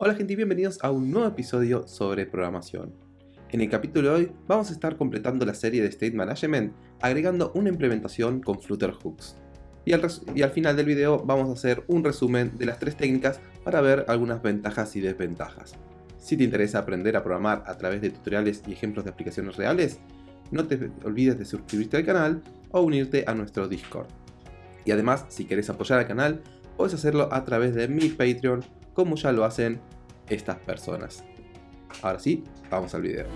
Hola gente y bienvenidos a un nuevo episodio sobre programación. En el capítulo de hoy vamos a estar completando la serie de State Management agregando una implementación con Flutter Hooks. Y al, final del video vamos a hacer un resumen de las tres técnicas para ver algunas ventajas y desventajas. Si te interesa aprender a programar a través de tutoriales y ejemplos de aplicaciones reales, no te olvides de suscribirte al canal o unirte a nuestro Discord. Y además, si quieres apoyar al canal, puedes hacerlo a través de mi Patreon como ya lo hacen estas personas. Ahora sí, vamos al video.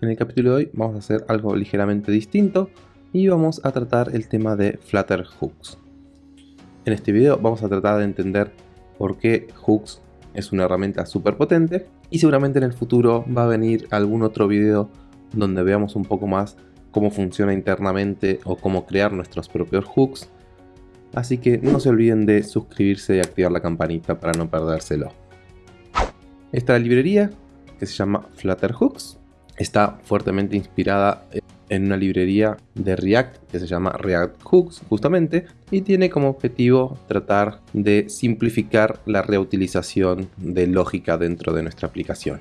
En el capítulo de hoy vamos a hacer algo ligeramente distinto y vamos a tratar el tema de Flutter Hooks. En este video vamos a tratar de entender por qué Hooks es una herramienta súper potente y seguramente en el futuro va a venir algún otro video donde veamos un poco más cómo funciona internamente o cómo crear nuestros propios hooks. Así que no se olviden de suscribirse y activar la campanita para no perdérselo. Esta librería, que se llama Flutter Hooks, está fuertemente inspirada en una librería de React que se llama React Hooks justamente y tiene como objetivo tratar de simplificar la reutilización de lógica dentro de nuestra aplicación.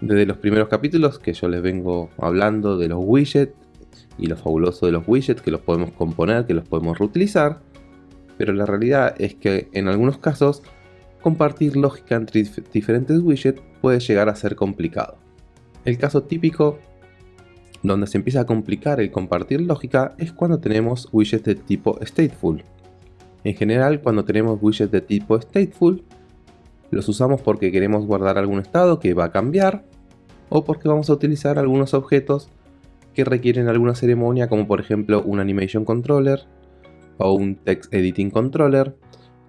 Desde los primeros capítulos que yo les vengo hablando de los widgets y lo fabuloso de los widgets que los podemos componer, que los podemos reutilizar, pero la realidad es que en algunos casos compartir lógica entre diferentes widgets puede llegar a ser complicado. El caso típico donde se empieza a complicar el compartir lógica es cuando tenemos widgets de tipo stateful. En general, cuando tenemos widgets de tipo stateful, los usamos porque queremos guardar algún estado que va a cambiar o porque vamos a utilizar algunos objetos que requieren alguna ceremonia como por ejemplo un animation controller o un text editing controller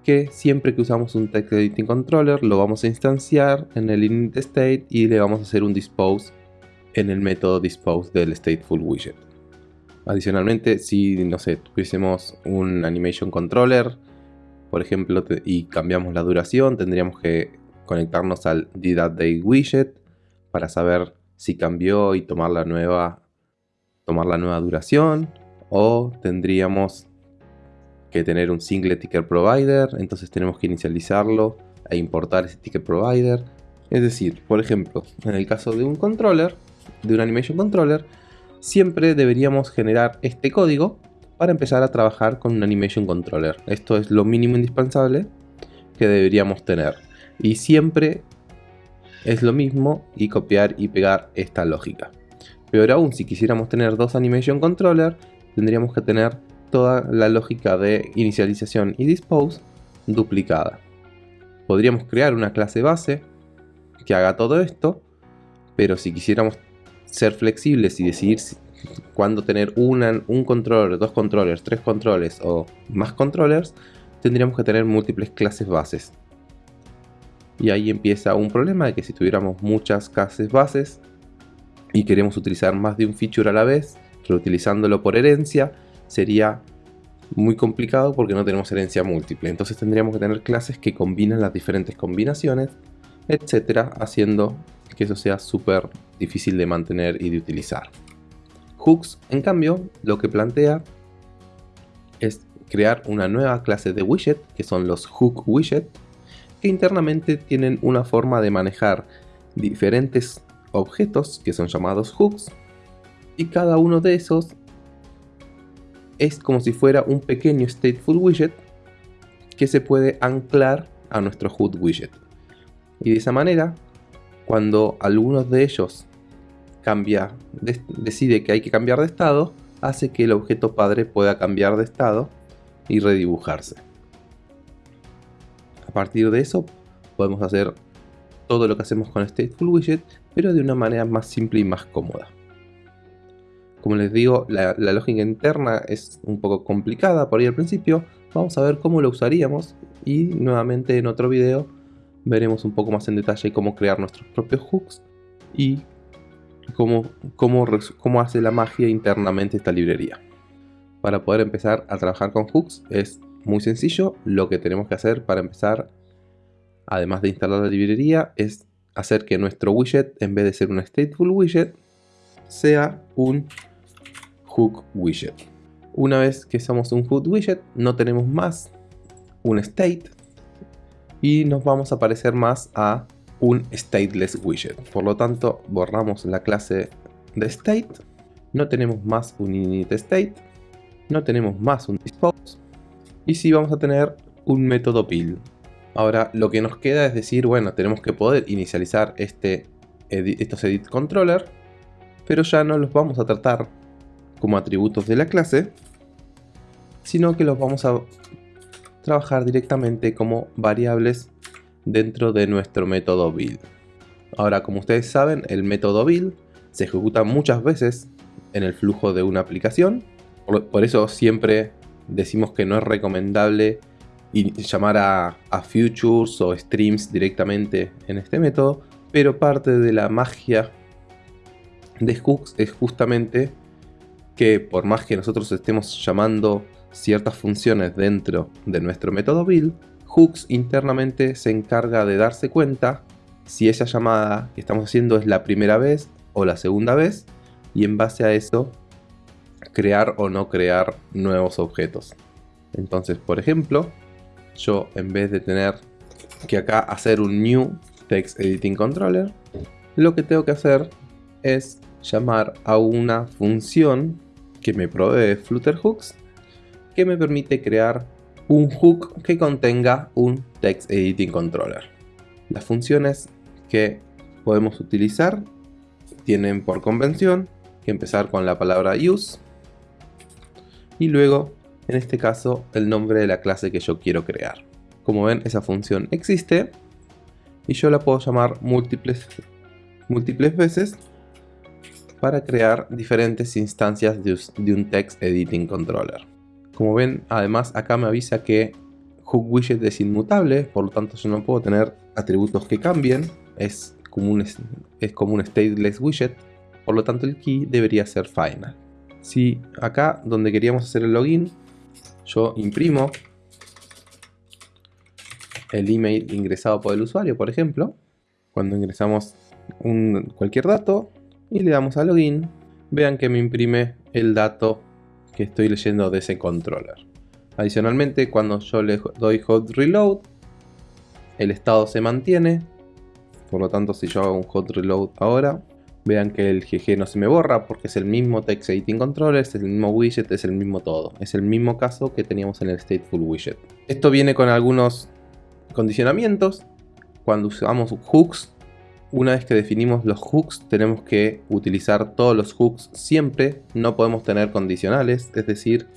que siempre que usamos un text editing controller lo vamos a instanciar en el init state y le vamos a hacer un dispose en el método dispose del stateful widget. Adicionalmente, si no sé, tuviésemos un animation controller, por ejemplo, y cambiamos la duración, tendríamos que conectarnos al date widget para saber si cambió y tomar la nueva tomar la nueva duración o tendríamos que tener un single ticker provider, entonces tenemos que inicializarlo e importar ese ticket provider. Es decir, por ejemplo, en el caso de un controller, de un animation controller, siempre deberíamos generar este código para empezar a trabajar con un animation controller. Esto es lo mínimo indispensable que deberíamos tener. Y siempre es lo mismo y copiar y pegar esta lógica. Peor aún, si quisiéramos tener dos Animation Controller, tendríamos que tener toda la lógica de inicialización y dispose duplicada. Podríamos crear una clase base que haga todo esto, pero si quisiéramos ser flexibles y decidir cuándo tener un controller, dos controllers, tres controllers o más controllers, tendríamos que tener múltiples clases bases. Y ahí empieza un problema de que si tuviéramos muchas clases bases, y queremos utilizar más de un feature a la vez, reutilizándolo por herencia, sería muy complicado porque no tenemos herencia múltiple. Entonces tendríamos que tener clases que combinan las diferentes combinaciones, etcétera, haciendo que eso sea súper difícil de mantener y de utilizar. Hooks, en cambio, lo que plantea es crear una nueva clase de widget, que son los hook widget, que internamente tienen una forma de manejar diferentes objetos que son llamados hooks y cada uno de esos es como si fuera un pequeño stateful widget que se puede anclar a nuestro hook widget. Y de esa manera, cuando alguno de ellos cambia, decide que hay que cambiar de estado, hace que el objeto padre pueda cambiar de estado y redibujarse. A partir de eso, podemos hacer todo lo que hacemos con Stateful Widget, pero de una manera más simple y más cómoda. Como les digo, la, lógica interna es un poco complicada por ahí al principio, vamos a ver cómo lo usaríamos y nuevamente en otro video veremos un poco más en detalle cómo crear nuestros propios hooks y cómo, cómo, cómo hace la magia internamente esta librería. Para poder empezar a trabajar con hooks es muy sencillo, lo que tenemos que hacer para empezar además de instalar la librería, es hacer que nuestro widget, en vez de ser un stateful widget, sea un hook widget. Una vez que somos un HUD widget, no tenemos más un state y nos vamos a parecer más a un stateless widget. Por lo tanto, borramos la clase de state, no tenemos más un init state, no tenemos más un dispose y sí vamos a tener un método build. Ahora lo que nos queda es decir, bueno, tenemos que poder inicializar este, estos edit controller, pero ya no los vamos a tratar como atributos de la clase, sino que los vamos a trabajar directamente como variables dentro de nuestro método build. Ahora, como ustedes saben, el método build se ejecuta muchas veces en el flujo de una aplicación, por eso siempre decimos que no es recomendable llamar a, a, futures o streams directamente en este método, pero parte de la magia de hooks es justamente que por más que nosotros estemos llamando ciertas funciones dentro de nuestro método build, hooks internamente se encarga de darse cuenta si esa llamada que estamos haciendo es la primera vez o la segunda vez y en base a eso crear o no crear nuevos objetos. Entonces, por ejemplo, yo en vez de tener que acá hacer un new text editing controller, lo que tengo que hacer es llamar a una función que me provee Flutter Hooks que me permite crear un hook que contenga un text editing controller. Las funciones que podemos utilizar tienen por convención que empezar con la palabra use y luego en este caso el nombre de la clase que yo quiero crear. Como ven esa función existe y yo la puedo llamar múltiples, múltiples veces para crear diferentes instancias de, un text editing controller. Como ven además acá me avisa que hook widget es inmutable, por lo tanto yo no puedo tener atributos que cambien, es como un, es como un stateless widget, por lo tanto el key debería ser final. Si acá donde queríamos hacer el login yo imprimo el email ingresado por el usuario, por ejemplo, cuando ingresamos cualquier dato y le damos a login, vean que me imprime el dato que estoy leyendo de ese controller. Adicionalmente, cuando yo le doy hot reload, el estado se mantiene. Por lo tanto, si yo hago un hot reload ahora, Vean que el GG no se me borra porque es el mismo Text Editing Controller, es el mismo widget, es el mismo todo. Es el mismo caso que teníamos en el Stateful Widget. Esto viene con algunos condicionamientos. Cuando usamos hooks, una vez que definimos los hooks, tenemos que utilizar todos los hooks siempre. No podemos tener condicionales, es decir,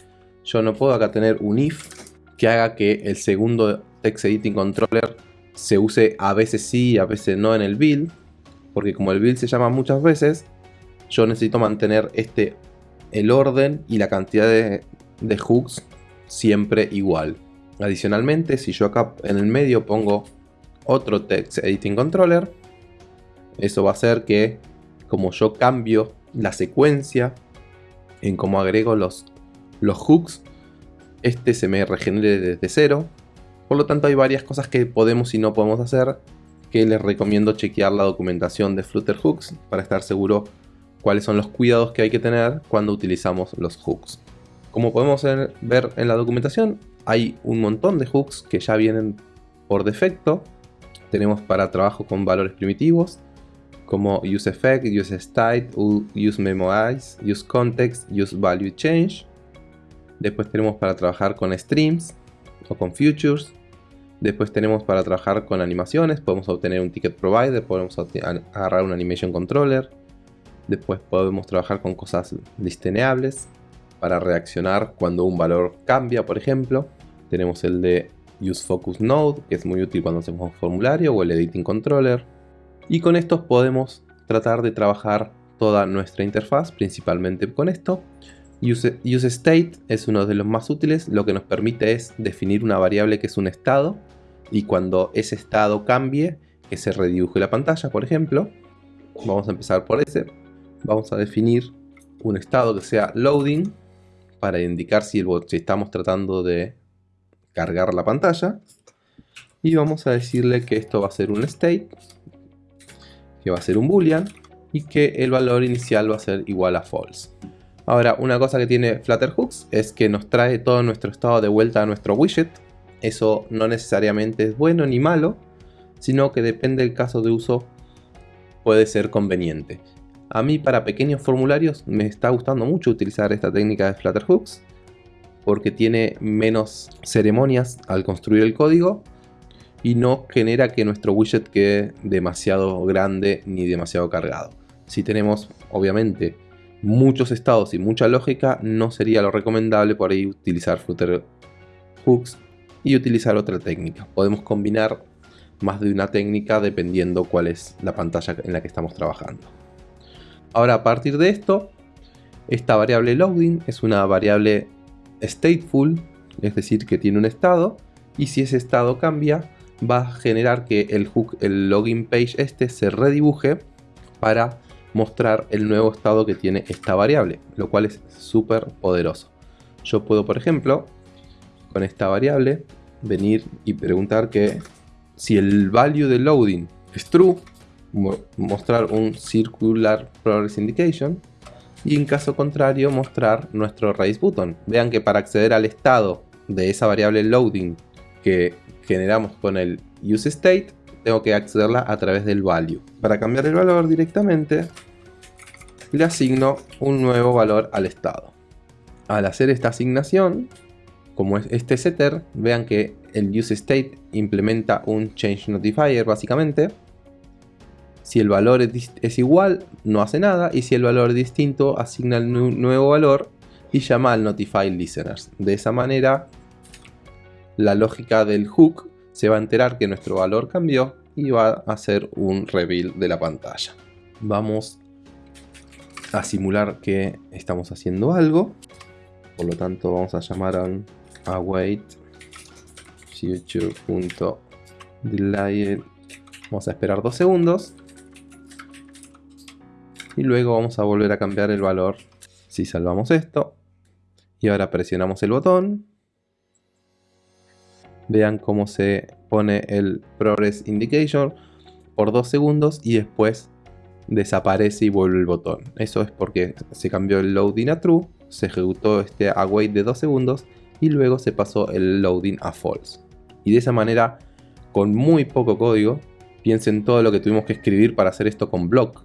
yo no puedo acá tener un if que haga que el segundo Text Editing Controller se use a veces sí, a veces no en el build porque como el build se llama muchas veces, yo necesito mantener este, el orden y la cantidad de, hooks siempre igual. Adicionalmente, si yo acá en el medio pongo otro text editing controller, eso va a hacer que como yo cambio la secuencia en cómo agrego los, los hooks, este se me regenere desde cero. Por lo tanto hay varias cosas que podemos y no podemos hacer que les recomiendo chequear la documentación de Flutter Hooks para estar seguro cuáles son los cuidados que hay que tener cuando utilizamos los hooks. Como podemos ver en la documentación, hay un montón de hooks que ya vienen por defecto. Tenemos para trabajo con valores primitivos, como useEffect, useState, useMemorize, useContext, useValueChange. Después tenemos para trabajar con streams o con futures, Después tenemos para trabajar con animaciones, podemos obtener un ticket provider, podemos agarrar un animation controller. Después podemos trabajar con cosas listeneables para reaccionar cuando un valor cambia, por ejemplo. Tenemos el de Use Focus Node, que es muy útil cuando hacemos un formulario, o el Editing Controller. Y con estos podemos tratar de trabajar toda nuestra interfaz, principalmente con esto. Use, State es uno de los más útiles, lo que nos permite es definir una variable que es un estado y cuando ese estado cambie, que se redibuje la pantalla, por ejemplo, vamos a empezar por ese, vamos a definir un estado que sea loading para indicar si, el, si estamos tratando de cargar la pantalla y vamos a decirle que esto va a ser un state que va a ser un boolean y que el valor inicial va a ser igual a false Ahora, una cosa que tiene Flutterhooks es que nos trae todo nuestro estado de vuelta a nuestro widget. Eso no necesariamente es bueno ni malo, sino que depende del caso de uso puede ser conveniente. A mí para pequeños formularios me está gustando mucho utilizar esta técnica de Flutterhooks porque tiene menos ceremonias al construir el código y no genera que nuestro widget quede demasiado grande ni demasiado cargado. Si tenemos obviamente muchos estados y mucha lógica, no sería lo recomendable por ahí utilizar Flutterhooks y utilizar otra técnica. Podemos combinar más de una técnica dependiendo cuál es la pantalla en la que estamos trabajando. Ahora a partir de esto, esta variable loading es una variable stateful, es decir que tiene un estado y si ese estado cambia va a generar que el hook, el login page este se redibuje para mostrar el nuevo estado que tiene esta variable, lo cual es súper poderoso. Yo puedo, por ejemplo, con esta variable, venir y preguntar que si el value de loading es true, mostrar un circular progress indication y en caso contrario mostrar nuestro raise button. Vean que para acceder al estado de esa variable loading que generamos con el useState, tengo que accederla a través del value. Para cambiar el valor directamente, le asigno un nuevo valor al estado. Al hacer esta asignación, como es este setter, vean que el useState implementa un change notifier básicamente. Si el valor es, igual, no hace nada. Y si el valor es distinto, asigna el nuevo valor y llama al notify listeners. De esa manera, la lógica del hook se va a enterar que nuestro valor cambió y va a hacer un reveal de la pantalla. Vamos a simular que estamos haciendo algo. Por lo tanto, vamos a llamar a un await future.delay vamos a esperar dos segundos y luego vamos a volver a cambiar el valor si salvamos esto y ahora presionamos el botón vean cómo se pone el progress indication por dos segundos y después desaparece y vuelve el botón eso es porque se cambió el loading a true se ejecutó este await de dos segundos y luego se pasó el loading a false. Y de esa manera, con muy poco código, piensen todo lo que tuvimos que escribir para hacer esto con block.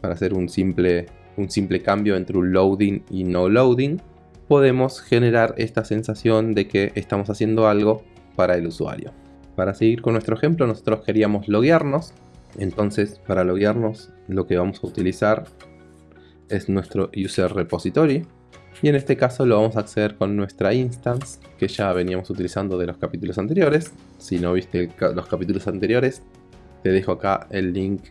Para hacer un simple, un simple cambio entre un loading y no loading, podemos generar esta sensación de que estamos haciendo algo para el usuario. Para seguir con nuestro ejemplo, nosotros queríamos loguearnos. Entonces, para loguearnos, lo que vamos a utilizar es nuestro user repository y en este caso lo vamos a acceder con nuestra instance que ya veníamos utilizando de los capítulos anteriores. Si no viste los capítulos anteriores, te dejo acá el link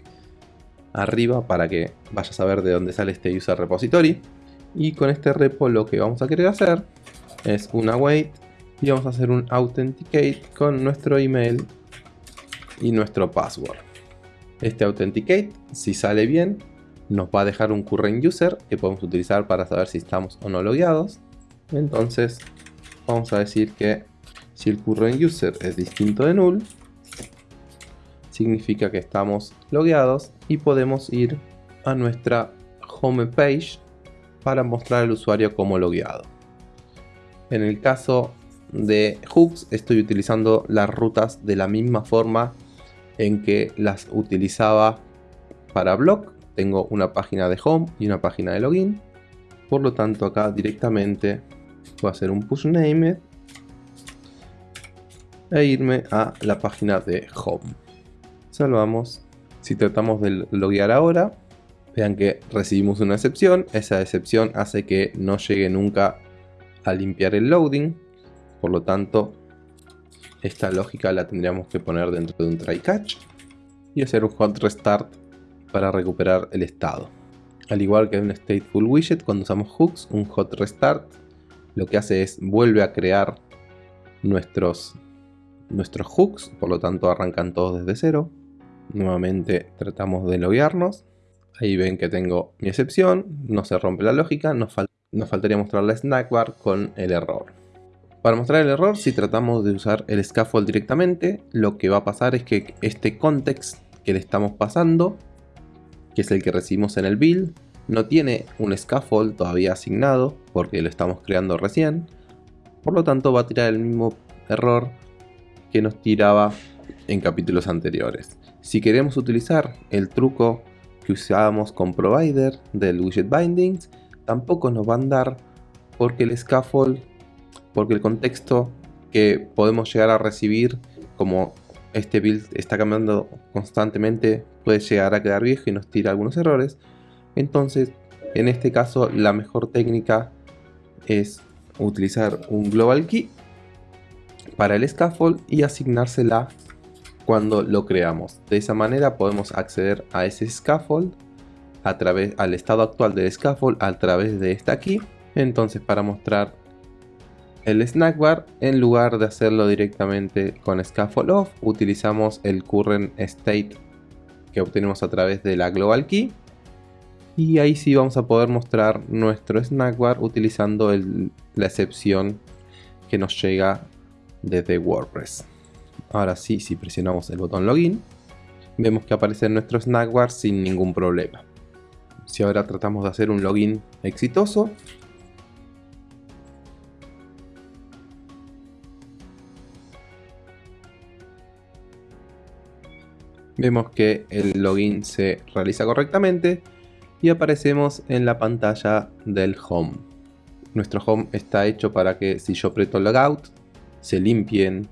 arriba para que vayas a ver de dónde sale este user repository. Y con este repo lo que vamos a querer hacer es un await y vamos a hacer un authenticate con nuestro email y nuestro password. Este authenticate, si sale bien, nos va a dejar un current user que podemos utilizar para saber si estamos o no logueados. Entonces vamos a decir que si el current user es distinto de null, significa que estamos logueados y podemos ir a nuestra home page para mostrar al usuario como logueado. En el caso de hooks estoy utilizando las rutas de la misma forma en que las utilizaba para blog tengo una página de home y una página de login. Por lo tanto acá directamente voy a hacer un push name e irme a la página de home. Salvamos. Si tratamos de loguear ahora, vean que recibimos una excepción. Esa excepción hace que no llegue nunca a limpiar el loading. Por lo tanto, esta lógica la tendríamos que poner dentro de un try catch y hacer un hot restart para recuperar el estado. Al igual que en un stateful widget, cuando usamos hooks, un hot restart lo que hace es vuelve a crear nuestros, nuestros hooks, por lo tanto arrancan todos desde cero. Nuevamente tratamos de loguearnos. Ahí ven que tengo mi excepción, no se rompe la lógica, nos, nos faltaría mostrar la snack bar con el error. Para mostrar el error, si tratamos de usar el scaffold directamente, lo que va a pasar es que este context que le estamos pasando que es el que recibimos en el build, no tiene un scaffold todavía asignado porque lo estamos creando recién. Por lo tanto va a tirar el mismo error que nos tiraba en capítulos anteriores. Si queremos utilizar el truco que usábamos con provider del widget bindings, tampoco nos va a andar porque el scaffold, porque el contexto que podemos llegar a recibir como este build está cambiando constantemente puede llegar a quedar viejo y nos tira algunos errores. Entonces, en este caso, la mejor técnica es utilizar un global key para el scaffold y asignársela cuando lo creamos. De esa manera podemos acceder a ese scaffold a través al estado actual del scaffold a través de esta key. Entonces para mostrar el snack bar, en lugar de hacerlo directamente con scaffold off, utilizamos el current state que obtenemos a través de la global key. Y ahí sí vamos a poder mostrar nuestro snack bar utilizando la excepción que nos llega desde WordPress. Ahora sí, si presionamos el botón login, vemos que aparece nuestro snackbar sin ningún problema. Si ahora tratamos de hacer un login exitoso, vemos que el login se realiza correctamente y aparecemos en la pantalla del home. Nuestro home está hecho para que si yo aprieto logout se limpien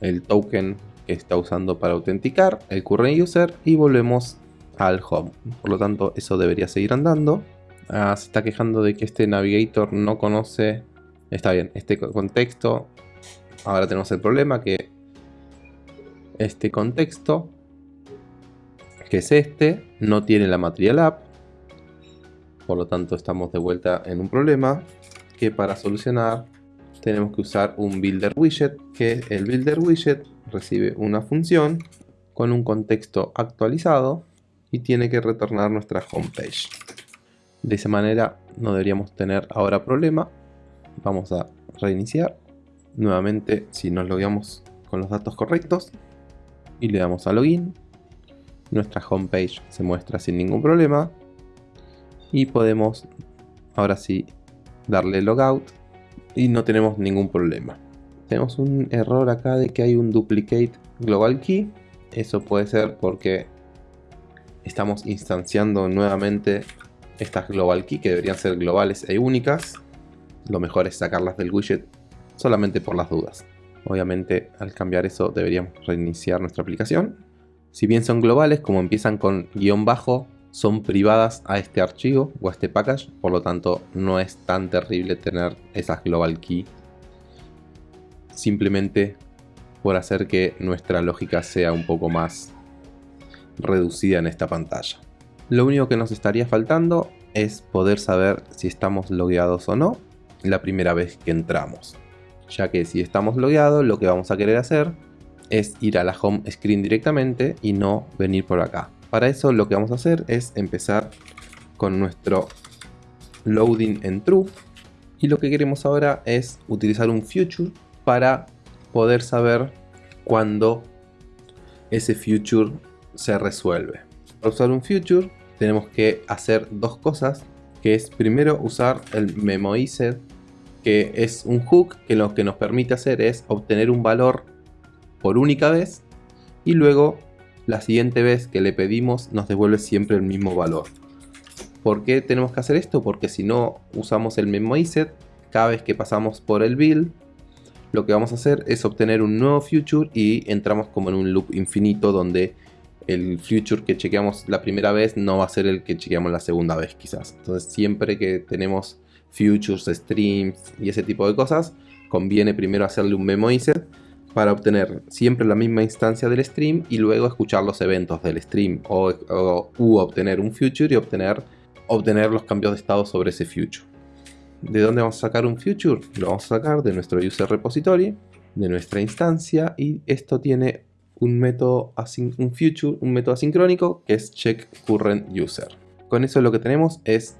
el token que está usando para autenticar, el current user y volvemos al home. Por lo tanto, eso debería seguir andando. Ah, se está quejando de que este navigator no conoce, está bien, este contexto. Ahora tenemos el problema que este contexto, que es este, no tiene la material app. Por lo tanto, estamos de vuelta en un problema que para solucionar tenemos que usar un builder widget, que el builder widget recibe una función con un contexto actualizado y tiene que retornar nuestra homepage. De esa manera no deberíamos tener ahora problema. Vamos a reiniciar. Nuevamente si nos logueamos con los datos correctos y le damos a login, nuestra homepage se muestra sin ningún problema y podemos ahora sí darle logout y no tenemos ningún problema. Tenemos un error acá de que hay un duplicate global key. Eso puede ser porque estamos instanciando nuevamente estas global key que deberían ser globales e únicas. Lo mejor es sacarlas del widget solamente por las dudas. Obviamente al cambiar eso deberíamos reiniciar nuestra aplicación. Si bien son globales, como empiezan con guion bajo, son privadas a este archivo o a este package, por lo tanto no es tan terrible tener esas global key simplemente por hacer que nuestra lógica sea un poco más reducida en esta pantalla. Lo único que nos estaría faltando es poder saber si estamos logueados o no la primera vez que entramos. Ya que si estamos logueados lo que vamos a querer hacer es ir a la home screen directamente y no venir por acá. Para eso lo que vamos a hacer es empezar con nuestro loading en true y lo que queremos ahora es utilizar un future para poder saber cuándo ese future se resuelve. Para usar un future tenemos que hacer dos cosas, que es primero usar el memoized, que es un hook que lo que nos permite hacer es obtener un valor por única vez y luego la siguiente vez que le pedimos nos devuelve siempre el mismo valor. ¿Por qué tenemos que hacer esto? Porque si no usamos el memoized, cada vez que pasamos por el build, lo que vamos a hacer es obtener un nuevo future y entramos como en un loop infinito donde el future que chequeamos la primera vez no va a ser el que chequeamos la segunda vez quizás. Entonces siempre que tenemos futures, streams y ese tipo de cosas, conviene primero hacerle un memoized para obtener siempre la misma instancia del stream y luego escuchar los eventos del stream o, u obtener un future y obtener, obtener los cambios de estado sobre ese future. ¿De dónde vamos a sacar un future? Lo vamos a sacar de nuestro user repository, de nuestra instancia y esto tiene un método un future, un método asincrónico que es check current user. Con eso lo que tenemos es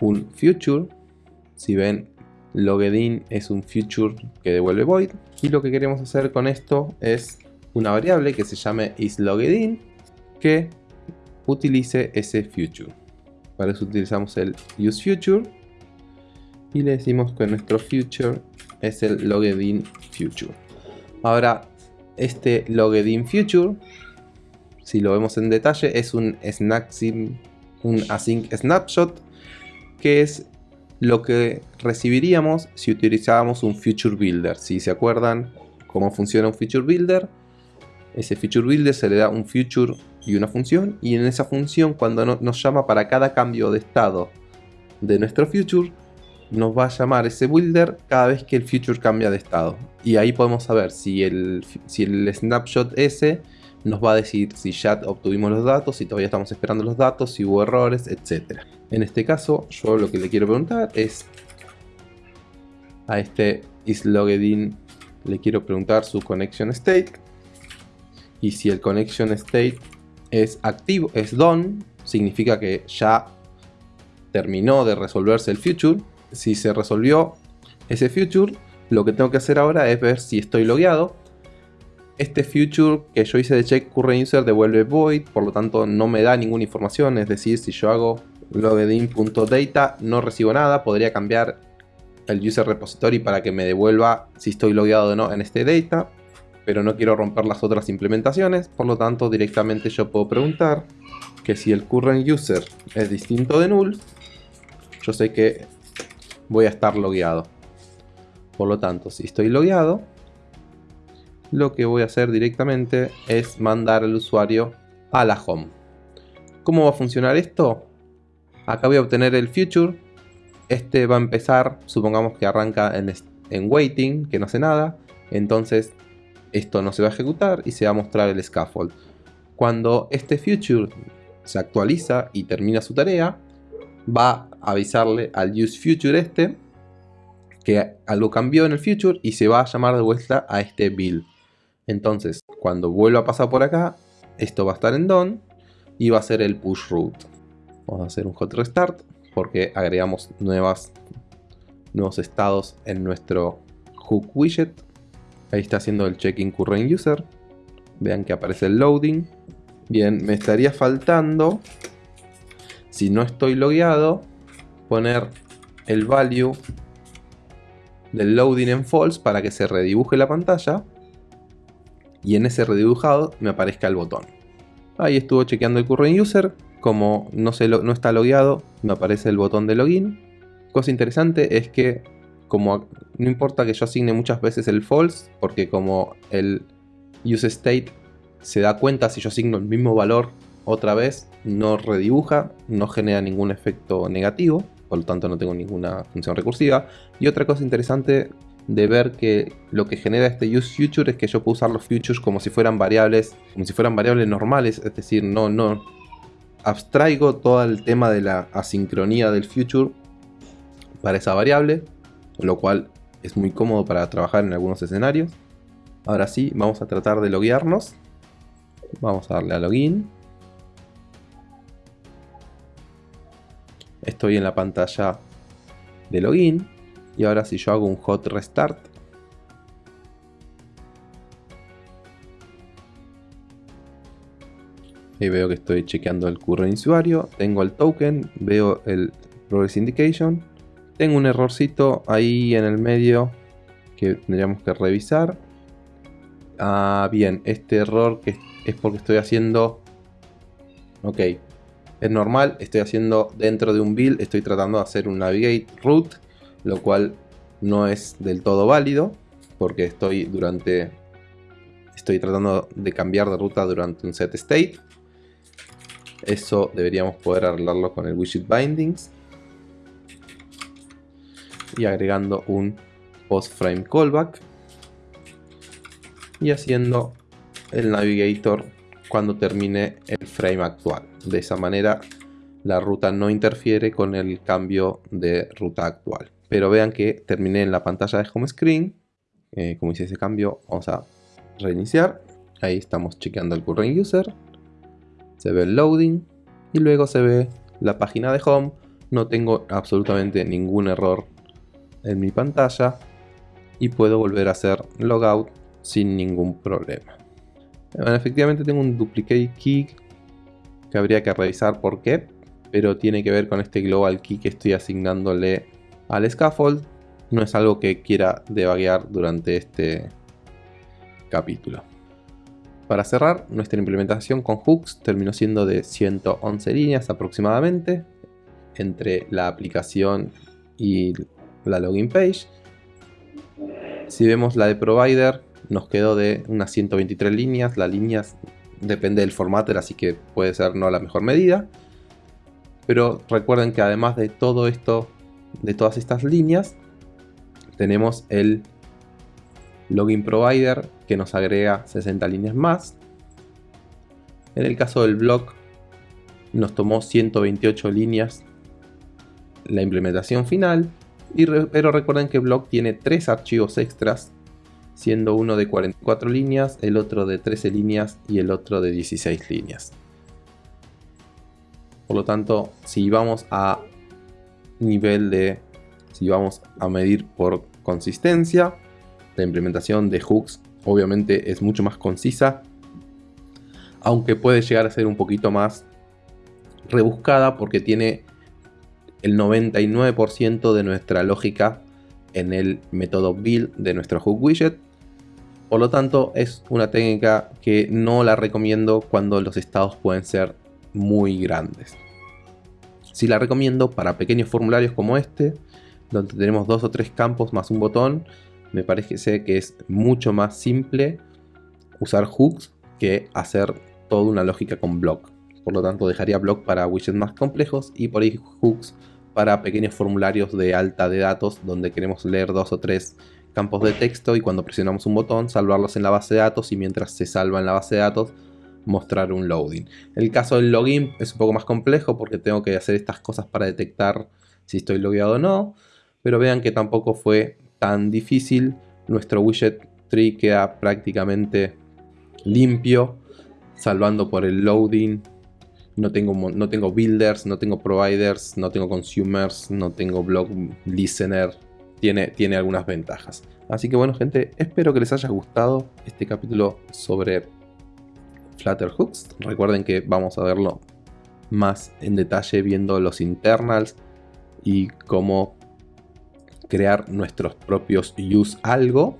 un future. Si ven Loggedin es un future que devuelve void y lo que queremos hacer con esto es una variable que se llame isLoggedIn que utilice ese future. Para eso utilizamos el useFuture y le decimos que nuestro future es el loggedin future. Ahora, este loggedin future, si lo vemos en detalle, es un, un async snapshot, que es lo que recibiríamos si utilizábamos un future builder. Si se acuerdan cómo funciona un future builder, ese future builder se le da un future y una función, y en esa función cuando nos llama para cada cambio de estado de nuestro future, nos va a llamar ese builder cada vez que el future cambia de estado. Y ahí podemos saber si el, si el snapshot ese nos va a decir si ya obtuvimos los datos, si todavía estamos esperando los datos, si hubo errores, etc. En este caso, yo lo que le quiero preguntar es a este isLogedin le quiero preguntar su connection state. Y si el connection state es activo, es done, significa que ya terminó de resolverse el future si se resolvió ese future, lo que tengo que hacer ahora es ver si estoy logueado. Este future que yo hice de check current user devuelve void, por lo tanto no me da ninguna información, es decir, si yo hago login.data no recibo nada, podría cambiar el user repository para que me devuelva si estoy logueado o no en este data, pero no quiero romper las otras implementaciones, por lo tanto directamente yo puedo preguntar que si el current user es distinto de null, yo sé que voy a estar logueado. Por lo tanto, si estoy logueado, lo que voy a hacer directamente es mandar al usuario a la home. ¿Cómo va a funcionar esto? Acá voy a obtener el future. Este va a empezar, supongamos que arranca en, en waiting, que no hace nada. Entonces esto no se va a ejecutar y se va a mostrar el scaffold. Cuando este future se actualiza y termina su tarea, va a avisarle al useFuture este que algo cambió en el future y se va a llamar de vuelta a este build. Entonces, cuando vuelva a pasar por acá, esto va a estar en done y va a ser el push root. Vamos a hacer un hot restart porque agregamos nuevas, nuevos estados en nuestro hook widget. Ahí está haciendo el check-in current user. Vean que aparece el loading. Bien, me estaría faltando si no estoy logueado, poner el value del loading en false para que se redibuje la pantalla y en ese redibujado me aparezca el botón. Ahí estuvo chequeando el current user, como no, se no está logueado, me aparece el botón de login. Cosa interesante es que como no importa que yo asigne muchas veces el false, porque como el useState se da cuenta si yo asigno el mismo valor otra vez no redibuja, no genera ningún efecto negativo, por lo tanto no tengo ninguna función recursiva. Y otra cosa interesante de ver que lo que genera este useFuture es que yo puedo usar los futures como si fueran variables, como si fueran variables normales, es decir, no, no abstraigo todo el tema de la asincronía del future para esa variable, lo cual es muy cómodo para trabajar en algunos escenarios. Ahora sí, vamos a tratar de loguearnos. Vamos a darle a login. Estoy en la pantalla de login. Y ahora si yo hago un hot restart. Ahí veo que estoy chequeando el current usuario. Tengo el token. Veo el progress indication. Tengo un errorcito ahí en el medio que tendríamos que revisar. Ah, bien, este error que es porque estoy haciendo... Ok, es normal, estoy haciendo dentro de un build, estoy tratando de hacer un navigate root, lo cual no es del todo válido, porque estoy durante estoy tratando de cambiar de ruta durante un set state. Eso deberíamos poder arreglarlo con el widget bindings. Y agregando un post frame callback. Y haciendo el navigator cuando termine el frame actual. De esa manera la ruta no interfiere con el cambio de ruta actual. Pero vean que terminé en la pantalla de home screen. Eh, como hice ese cambio, vamos a reiniciar. Ahí estamos chequeando el current user. Se ve el loading. Y luego se ve la página de home. No tengo absolutamente ningún error en mi pantalla. Y puedo volver a hacer logout sin ningún problema. Bueno, efectivamente tengo un duplicate key que habría que revisar por qué. pero tiene que ver con este global key que estoy asignándole al scaffold. No es algo que quiera debaguear durante este capítulo. Para cerrar, nuestra implementación con hooks terminó siendo de 111 líneas aproximadamente entre la aplicación y la login page. Si vemos la de provider, nos quedó de unas 123 líneas. Las líneas depende del formato, así que puede ser no la mejor medida. Pero recuerden que además de todo esto, de todas estas líneas, tenemos el login provider que nos agrega 60 líneas más. En el caso del blog nos tomó 128 líneas la implementación final, pero recuerden que blog tiene tres archivos extras, siendo uno de 44 líneas, el otro de 13 líneas y el otro de 16 líneas. Por lo tanto, si vamos a nivel de, si vamos a medir por consistencia, la implementación de hooks obviamente es mucho más concisa, aunque puede llegar a ser un poquito más rebuscada porque tiene el 99% de nuestra lógica en el método build de nuestro hook widget. Por lo tanto, es una técnica que no la recomiendo cuando los estados pueden ser muy grandes. Si la recomiendo para pequeños formularios como este, donde tenemos dos o tres campos más un botón, me parece que es mucho más simple usar hooks que hacer toda una lógica con block. Por lo tanto dejaría block para widgets más complejos y por ahí hooks para pequeños formularios de alta de datos donde queremos leer dos o tres campos de texto y cuando presionamos un botón salvarlos en la base de datos y mientras se salva en la base de datos mostrar un loading. El caso del login es un poco más complejo porque tengo que hacer estas cosas para detectar si estoy logueado o no, pero vean que tampoco fue tan difícil. Nuestro widget tree queda prácticamente limpio, salvando por el loading. No tengo, no tengo builders, no tengo providers, no tengo consumers, no tengo blog listener. Tiene, tiene algunas ventajas. Así que bueno gente, espero que les haya gustado este capítulo sobre Flutter Hooks. Recuerden que vamos a verlo más en detalle viendo los internals y cómo crear nuestros propios use algo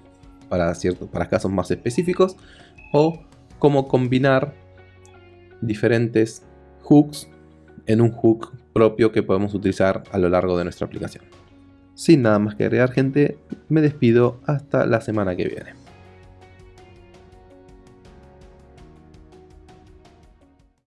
para, para casos más específicos o cómo combinar diferentes hooks en un hook propio que podemos utilizar a lo largo de nuestra aplicación. Sin nada más que agregar gente, me despido hasta la semana que viene.